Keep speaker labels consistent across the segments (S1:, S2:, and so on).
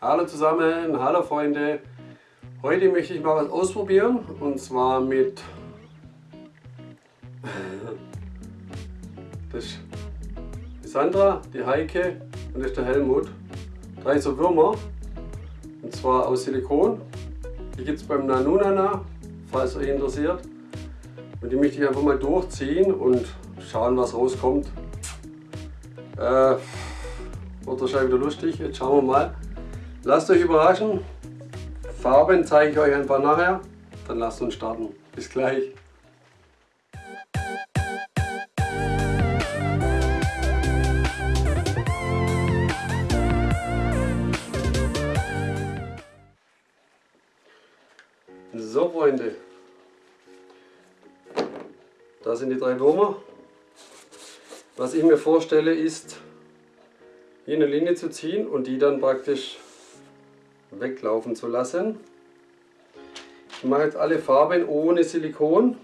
S1: Hallo zusammen, hallo Freunde. Heute möchte ich mal was ausprobieren und zwar mit das ist die Sandra, die Heike und das ist der Helmut. Drei so Würmer und zwar aus Silikon. Die gibt es beim Nanunana, falls euch interessiert. Und die möchte ich einfach mal durchziehen und schauen was rauskommt. Äh, wird wahrscheinlich wieder lustig, jetzt schauen wir mal. Lasst euch überraschen. Farben zeige ich euch einfach nachher. Dann lasst uns starten. Bis gleich. So Freunde, da sind die drei Würmer. Was ich mir vorstelle ist, hier eine Linie zu ziehen und die dann praktisch weglaufen zu lassen. Ich mache jetzt alle Farben ohne Silikon.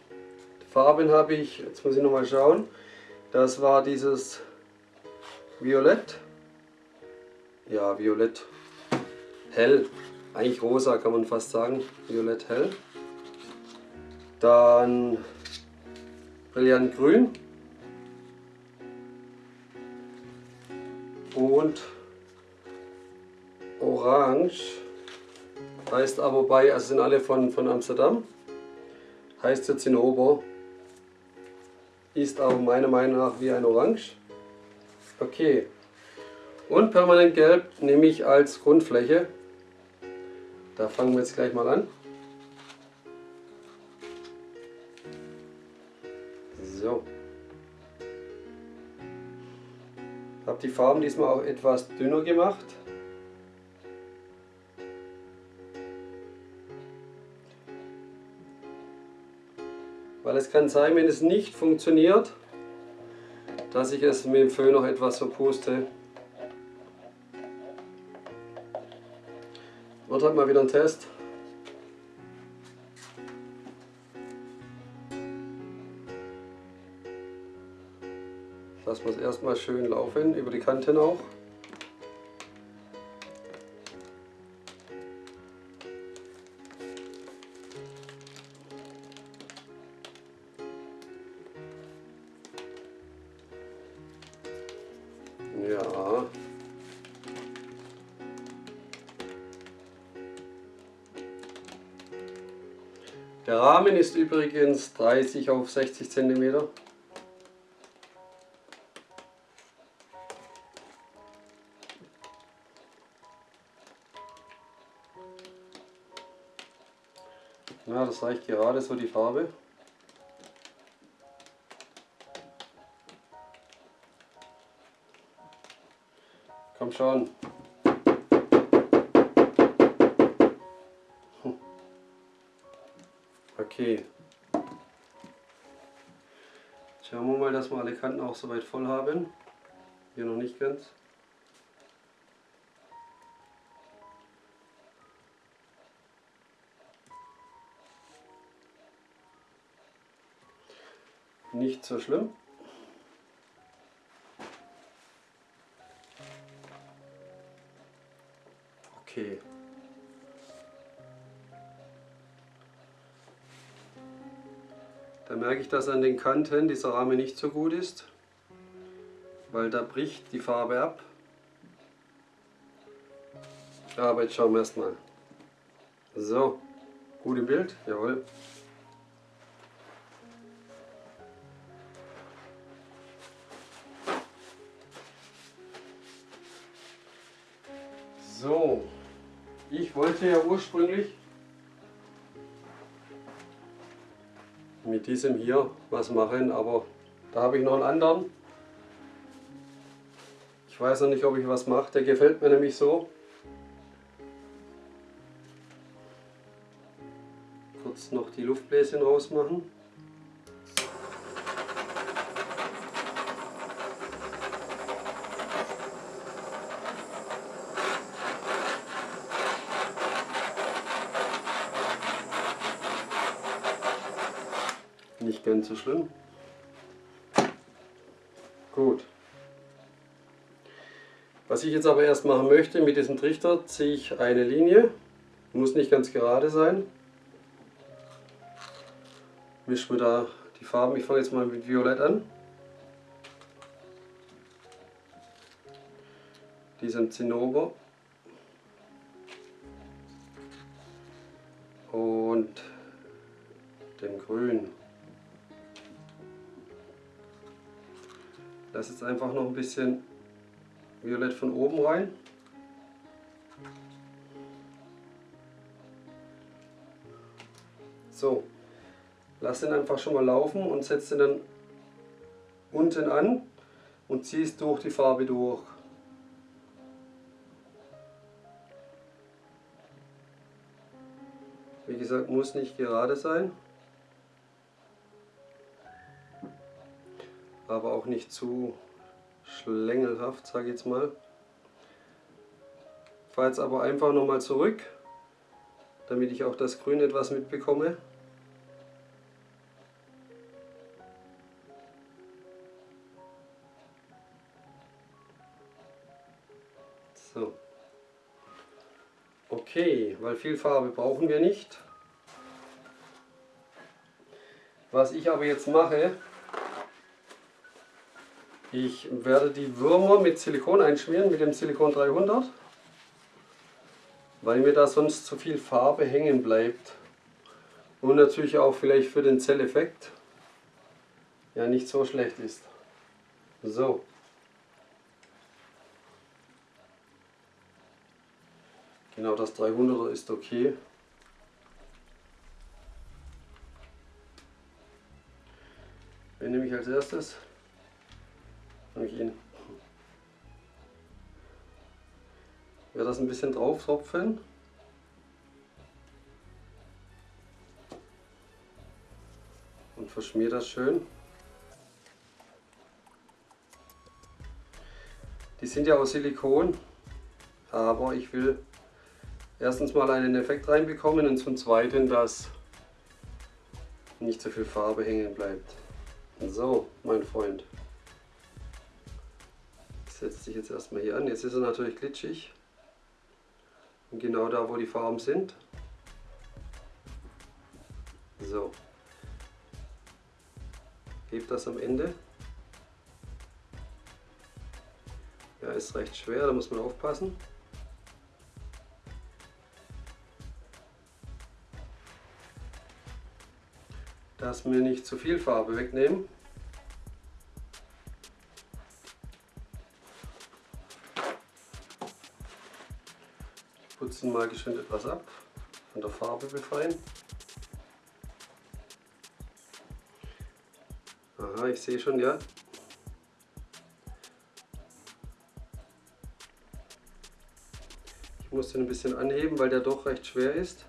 S1: Farben habe ich, jetzt muss ich nochmal schauen, das war dieses Violett. Ja, Violett hell, eigentlich rosa kann man fast sagen, Violett hell. Dann Brillantgrün. Und Orange heißt aber bei, also sind alle von, von Amsterdam, heißt jetzt in Ober, ist aber meiner Meinung nach wie ein Orange. Okay. Und permanent gelb nehme ich als Grundfläche. Da fangen wir jetzt gleich mal an. So. Habe die Farben diesmal auch etwas dünner gemacht. Weil es kann sein, wenn es nicht funktioniert, dass ich es mit dem Föhn noch etwas verpuste. Wird halt mal wieder ein Test. Lassen wir es erstmal schön laufen, über die Kanten auch. Ja. Der Rahmen ist übrigens 30 auf 60 cm. Ja, das reicht gerade so die Farbe. Schon. Okay. Schauen wir mal, dass wir alle Kanten auch soweit voll haben. Hier noch nicht ganz. Nicht so schlimm. Ich, dass an den Kanten dieser Rahmen nicht so gut ist, weil da bricht die Farbe ab. Aber jetzt schauen wir erstmal. So, gut im Bild, jawohl. So, ich wollte ja ursprünglich mit diesem hier was machen, aber da habe ich noch einen anderen. Ich weiß noch nicht, ob ich was mache, der gefällt mir nämlich so. Kurz noch die Luftbläschen rausmachen. Nicht ganz so schlimm. Was ich jetzt aber erst machen möchte, mit diesem Trichter ziehe ich eine Linie, muss nicht ganz gerade sein. Mischen wir da die Farben, ich fange jetzt mal mit Violett an. Diesem Zinnober. Und dem Grün. Lass jetzt einfach noch ein bisschen Violett von oben rein. So, lass den einfach schon mal laufen und setz den dann unten an und ziehst durch die Farbe durch. Wie gesagt, muss nicht gerade sein. Aber auch nicht zu schlängelhaft, sage ich jetzt mal. Fahre jetzt aber einfach nochmal zurück, damit ich auch das Grün etwas mitbekomme. So. Okay, weil viel Farbe brauchen wir nicht. Was ich aber jetzt mache, ich werde die Würmer mit Silikon einschmieren, mit dem Silikon 300, weil mir da sonst zu viel Farbe hängen bleibt. Und natürlich auch vielleicht für den Zelleffekt ja nicht so schlecht ist. So. Genau das 300er ist okay. Wen nehme ich als erstes? Werde das ein bisschen drauf tropfen. Und verschmier das schön. Die sind ja aus Silikon, aber ich will erstens mal einen Effekt reinbekommen und zum zweiten, dass nicht so viel Farbe hängen bleibt. So, mein Freund setzt sich jetzt erstmal hier an. Jetzt ist er natürlich glitschig. Und genau da, wo die Farben sind. So. Hebt das am Ende. Ja, ist recht schwer, da muss man aufpassen. Dass wir nicht zu viel Farbe wegnehmen. Putzen mal geschwind etwas ab, von der Farbe befreien. Aha, ich sehe schon, ja. Ich muss den ein bisschen anheben, weil der doch recht schwer ist.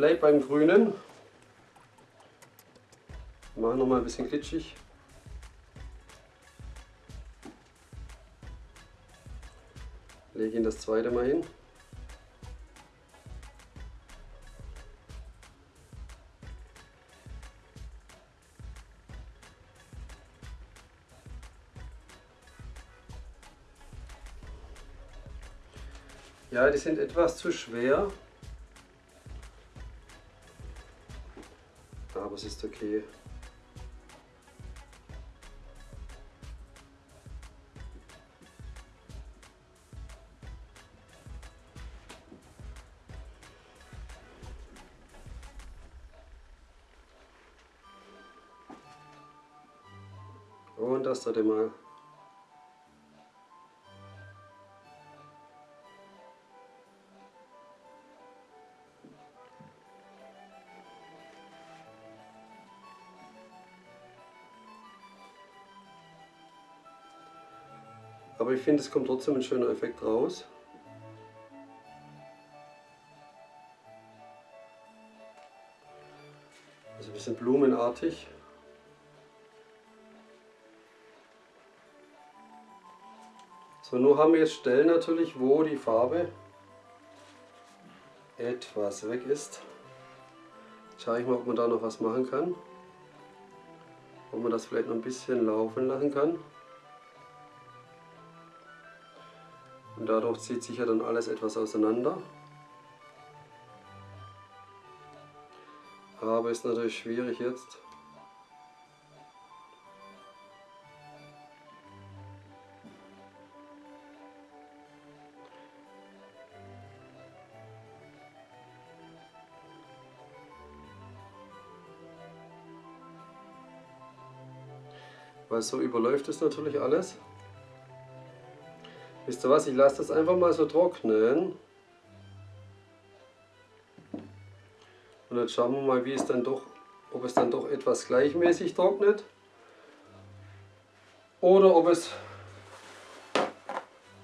S1: Bleibe beim Grünen. Mache noch mal ein bisschen glitschig. Lege ihn das zweite Mal hin. Ja, die sind etwas zu schwer. Es ist okay. Und das dritte Mal. Aber ich finde, es kommt trotzdem ein schöner Effekt raus. Also ein bisschen blumenartig. So, nur haben wir jetzt Stellen natürlich, wo die Farbe etwas weg ist. Jetzt schaue ich mal, ob man da noch was machen kann. Ob man das vielleicht noch ein bisschen laufen lassen kann. Und dadurch zieht sich ja dann alles etwas auseinander. Aber ist natürlich schwierig jetzt. Weil so überläuft es natürlich alles. Wisst ihr was, ich lasse das einfach mal so trocknen. Und jetzt schauen wir mal, wie es dann doch, ob es dann doch etwas gleichmäßig trocknet. Oder ob es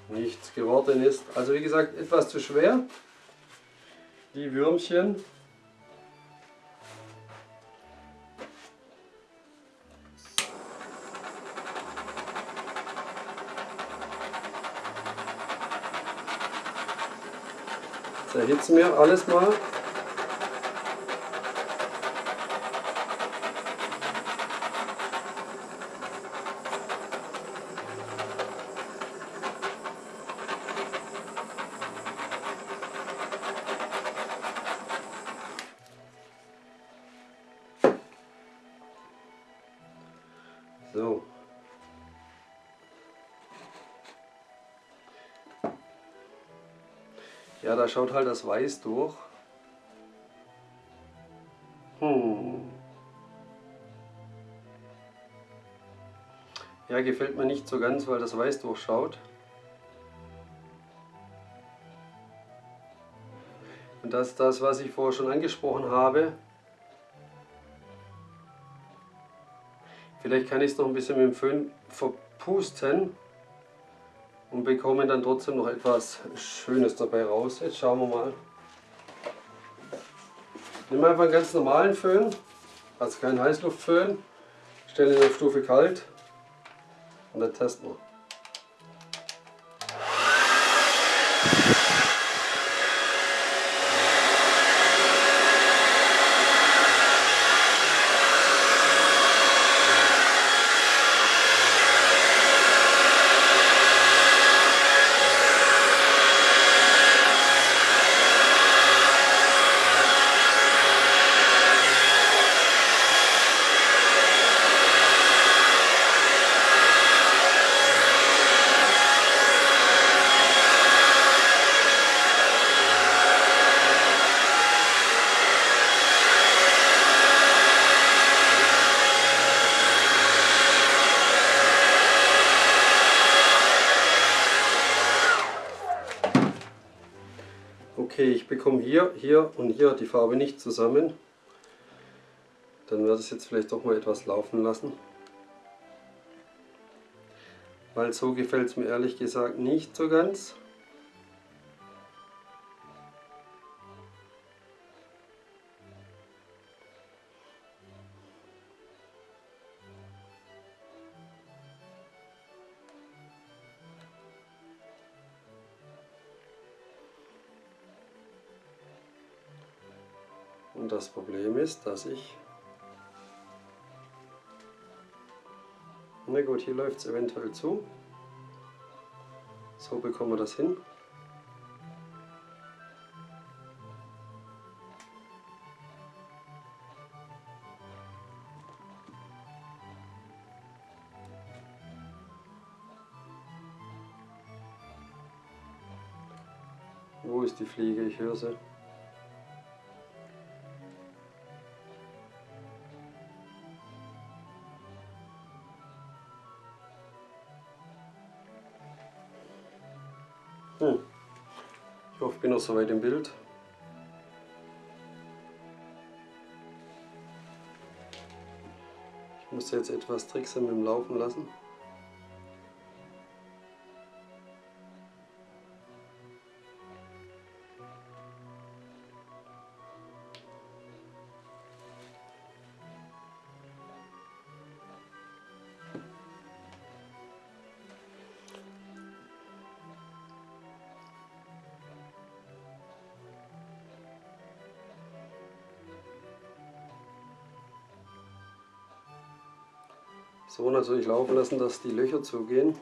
S1: nichts geworden ist. Also wie gesagt, etwas zu schwer. Die Würmchen erhitzen wir alles mal. Schaut halt das Weiß durch. Hm. Ja, gefällt mir nicht so ganz, weil das Weiß durchschaut. Und das das, was ich vorher schon angesprochen habe. Vielleicht kann ich es noch ein bisschen mit dem Föhn verpusten und bekommen dann trotzdem noch etwas Schönes dabei raus. Jetzt schauen wir mal. Nehmen wir einfach einen ganz normalen Föhn, also keinen Heißluftföhn, stellen ihn auf Stufe kalt und dann testen wir. Okay, ich bekomme hier, hier und hier die Farbe nicht zusammen. Dann werde ich es jetzt vielleicht doch mal etwas laufen lassen. Weil so gefällt es mir ehrlich gesagt nicht so ganz. Das Problem ist, dass ich... Na gut, hier läuft es eventuell zu. So bekommen wir das hin. Wo ist die Fliege? Ich höre sie. Noch soweit im Bild. Ich muss jetzt etwas tricksen mit dem Laufen lassen. So natürlich laufen lassen, dass die Löcher zugehen.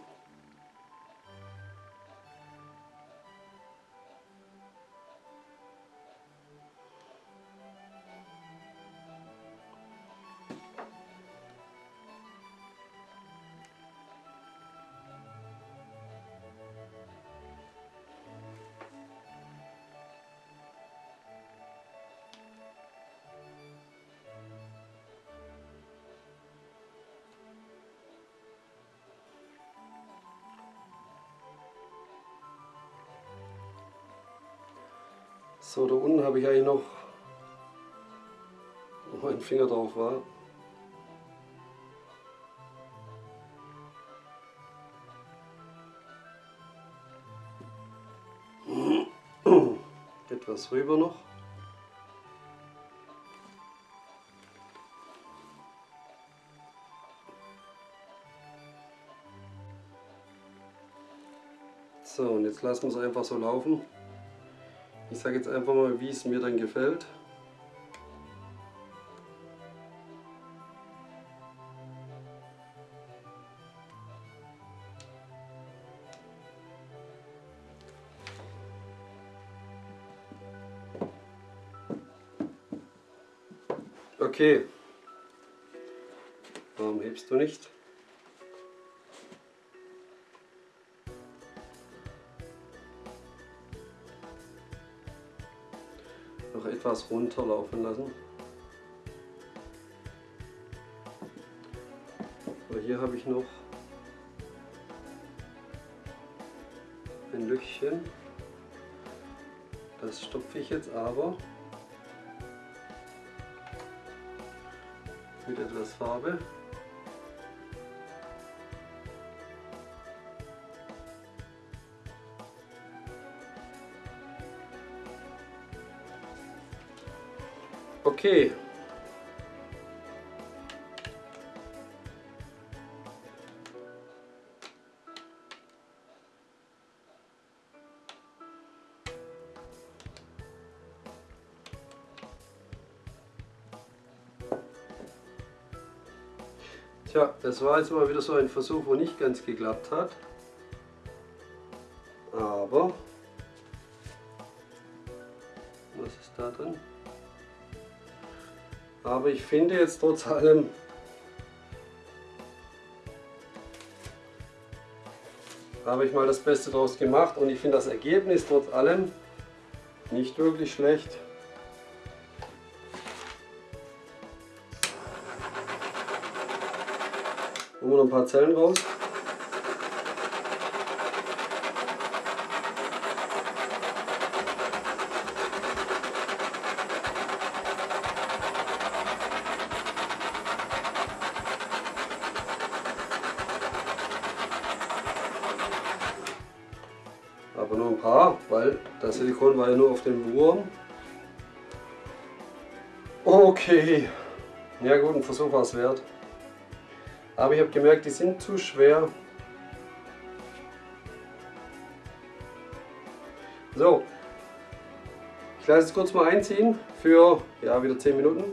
S1: So, da unten habe ich eigentlich noch, wo mein Finger drauf war. Etwas rüber noch. So, und jetzt lassen wir es einfach so laufen. Ich sage jetzt einfach mal, wie es mir dann gefällt. Okay. Warum hebst du nicht? Noch etwas runterlaufen lassen. So, hier habe ich noch ein Lückchen. Das stopfe ich jetzt aber mit etwas Farbe. Okay. Tja, das war jetzt mal wieder so ein Versuch, wo nicht ganz geklappt hat. Ich finde jetzt trotz allem, habe ich mal das Beste daraus gemacht und ich finde das Ergebnis trotz allem nicht wirklich schlecht. Holen wir noch ein paar Zellen raus. War ja nur auf dem Wurm. Okay, ja gut, ein Versuch war es wert. Aber ich habe gemerkt, die sind zu schwer. So, ich lasse es kurz mal einziehen für ja, wieder 10 Minuten.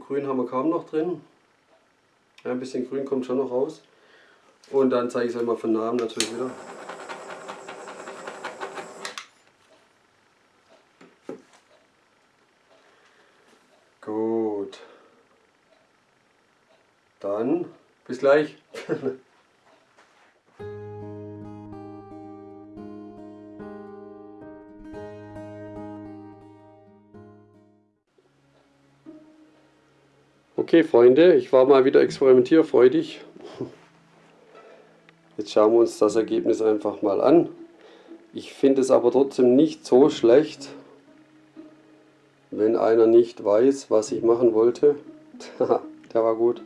S1: Grün haben wir kaum noch drin. Ein bisschen Grün kommt schon noch raus. Und dann zeige ich es euch mal von Namen natürlich wieder. Gut. Dann bis gleich. Okay Freunde, ich war mal wieder experimentierfreudig Jetzt schauen wir uns das Ergebnis einfach mal an. Ich finde es aber trotzdem nicht so schlecht, wenn einer nicht weiß, was ich machen wollte. Der war gut.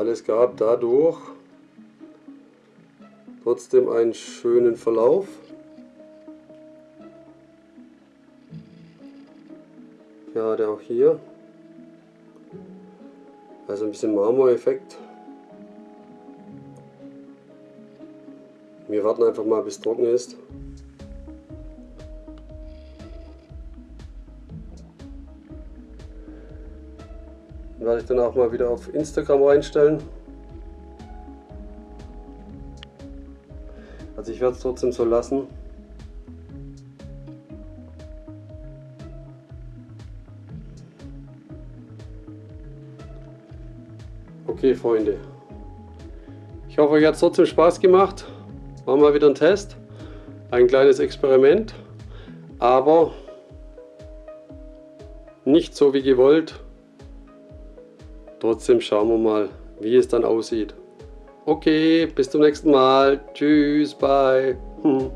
S1: Weil es gab dadurch trotzdem einen schönen Verlauf. Gerade auch hier. Also ein bisschen Marmoreffekt. Wir warten einfach mal bis trocken ist. Ich dann auch mal wieder auf Instagram reinstellen. Also ich werde es trotzdem so lassen. Okay, Freunde. Ich hoffe, euch hat es trotzdem Spaß gemacht. War mal wieder ein Test. Ein kleines Experiment. Aber nicht so wie gewollt. Trotzdem schauen wir mal, wie es dann aussieht. Okay, bis zum nächsten Mal. Tschüss, bye.